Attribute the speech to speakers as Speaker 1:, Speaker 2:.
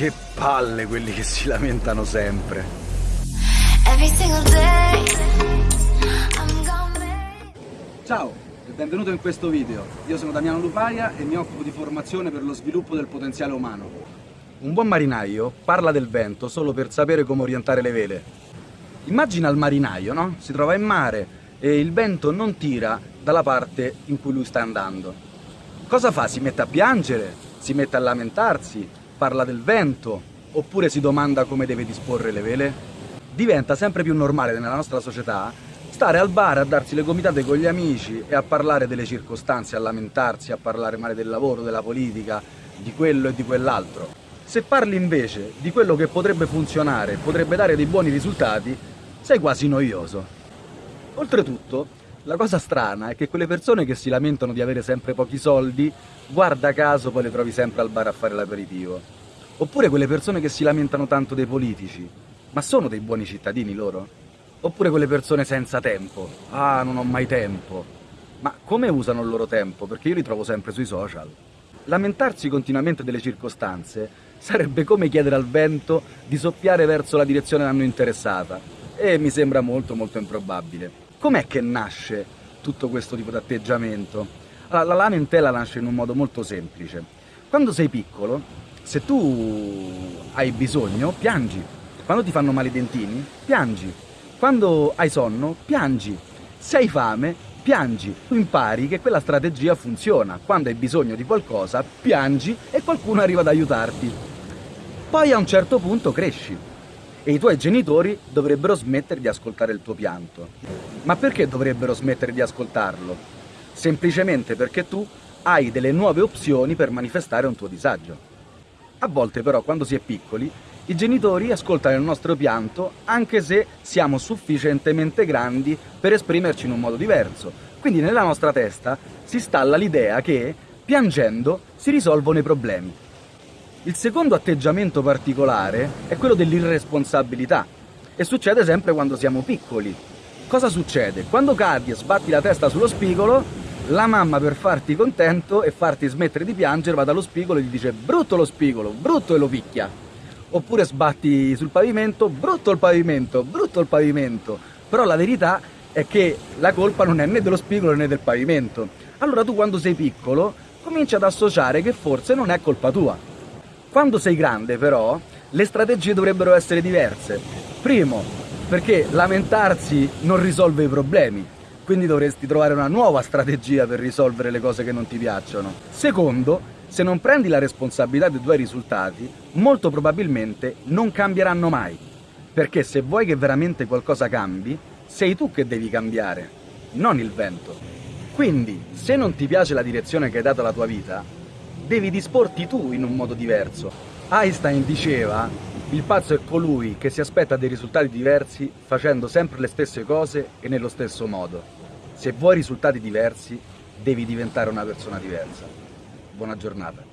Speaker 1: Che palle quelli che si lamentano sempre. Ciao e benvenuto in questo video. Io sono Damiano Luparia e mi occupo di formazione per lo sviluppo del potenziale umano. Un buon marinaio parla del vento solo per sapere come orientare le vele. Immagina il marinaio, no? Si trova in mare e il vento non tira dalla parte in cui lui sta andando. Cosa fa? Si mette a piangere? Si mette a lamentarsi? Parla del vento? Oppure si domanda come deve disporre le vele? Diventa sempre più normale nella nostra società stare al bar a darsi le gomitate con gli amici e a parlare delle circostanze, a lamentarsi, a parlare male del lavoro, della politica, di quello e di quell'altro. Se parli invece di quello che potrebbe funzionare, potrebbe dare dei buoni risultati, sei quasi noioso. Oltretutto, la cosa strana è che quelle persone che si lamentano di avere sempre pochi soldi, guarda caso poi le trovi sempre al bar a fare l'aperitivo. Oppure quelle persone che si lamentano tanto dei politici, ma sono dei buoni cittadini loro? Oppure quelle persone senza tempo. Ah, non ho mai tempo. Ma come usano il loro tempo? Perché io li trovo sempre sui social. Lamentarsi continuamente delle circostanze sarebbe come chiedere al vento di soffiare verso la direzione a noi interessata. E mi sembra molto molto improbabile. Com'è che nasce tutto questo tipo di atteggiamento? Allora, la lamentela nasce in un modo molto semplice. Quando sei piccolo, se tu hai bisogno, piangi. Quando ti fanno male i dentini, piangi. Quando hai sonno, piangi. Se hai fame, piangi. Tu impari che quella strategia funziona. Quando hai bisogno di qualcosa, piangi e qualcuno arriva ad aiutarti. Poi a un certo punto cresci e i tuoi genitori dovrebbero smettere di ascoltare il tuo pianto. Ma perché dovrebbero smettere di ascoltarlo? Semplicemente perché tu hai delle nuove opzioni per manifestare un tuo disagio. A volte però quando si è piccoli i genitori ascoltano il nostro pianto anche se siamo sufficientemente grandi per esprimerci in un modo diverso. Quindi nella nostra testa si installa l'idea che piangendo si risolvono i problemi. Il secondo atteggiamento particolare è quello dell'irresponsabilità e succede sempre quando siamo piccoli. Cosa succede? Quando cadi e sbatti la testa sullo spigolo, la mamma per farti contento e farti smettere di piangere va dallo spigolo e gli dice brutto lo spigolo, brutto e lo picchia oppure sbatti sul pavimento, brutto il pavimento, brutto il pavimento. Però la verità è che la colpa non è né dello spigolo né del pavimento. Allora tu quando sei piccolo cominci ad associare che forse non è colpa tua. Quando sei grande però le strategie dovrebbero essere diverse. Primo, perché lamentarsi non risolve i problemi, quindi dovresti trovare una nuova strategia per risolvere le cose che non ti piacciono. Secondo, se non prendi la responsabilità dei tuoi risultati, molto probabilmente non cambieranno mai. Perché se vuoi che veramente qualcosa cambi, sei tu che devi cambiare, non il vento. Quindi, se non ti piace la direzione che hai dato alla tua vita, devi disporti tu in un modo diverso. Einstein diceva, il pazzo è colui che si aspetta dei risultati diversi facendo sempre le stesse cose e nello stesso modo. Se vuoi risultati diversi, devi diventare una persona diversa buona giornata.